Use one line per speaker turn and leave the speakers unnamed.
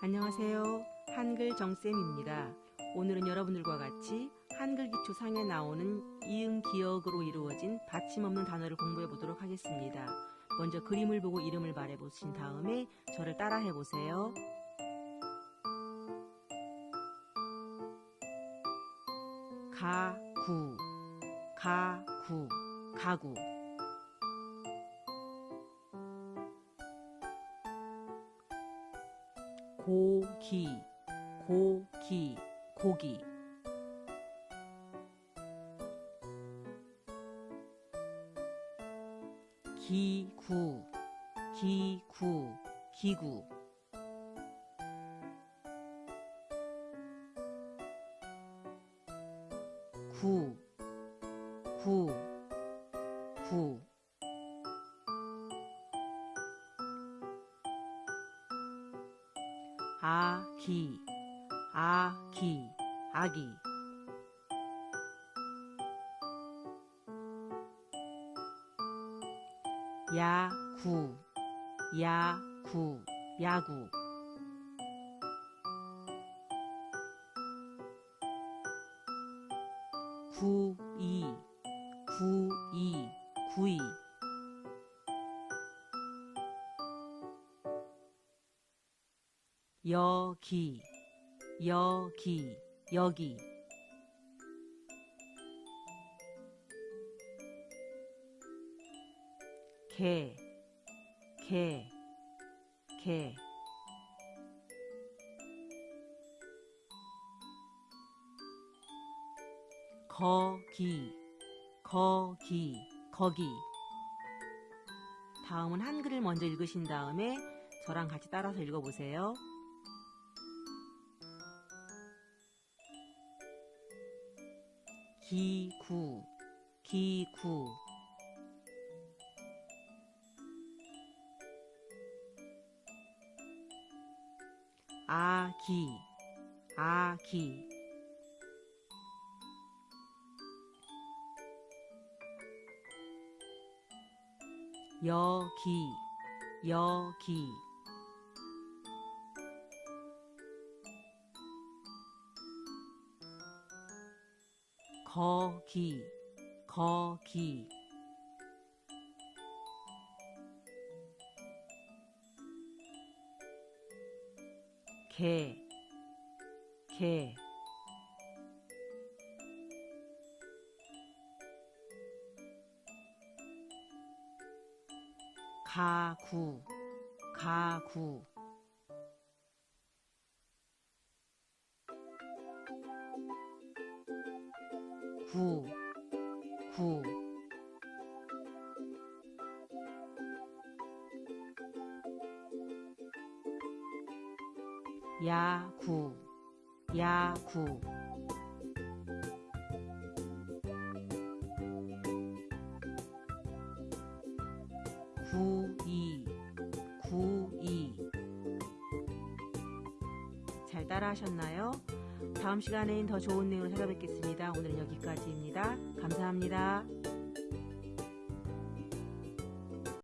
안녕하세요. 한글 정쌤입니다. 오늘은 여러분들과 같이 한글 기초 상에 나오는 이응 기억으로 이루어진 받침 없는 단어를 공부해 보도록 하겠습니다. 먼저 그림을 보고 이름을 말해 보신 다음에 저를 따라해 보세요. 가구, 가구, 가구. 고기, 고기, 고기. 기구, 기구, 기구. 구, 구, 구. 기, 아 기, 아기. 야 구, 야 구, 야구. 구이, 구이, 구이. 여기, 여기, 여기. 개, 개, 개. 거기, 거기, 거기. 다음은 한글을 먼저 읽으신 다음에 저랑 같이 따라서 읽어보세요. 기구, 기구. 아기, 아기. 여기, 여기. 거기, 거기. 개, 개. 가구, 가구. 구, 구. 야구, 야구. 구이, 구이. 잘 따라 하셨나요? 다음 시간엔 더 좋은 내용을 찾아뵙겠습니다. 오늘은 여기까지입니다. 감사합니다.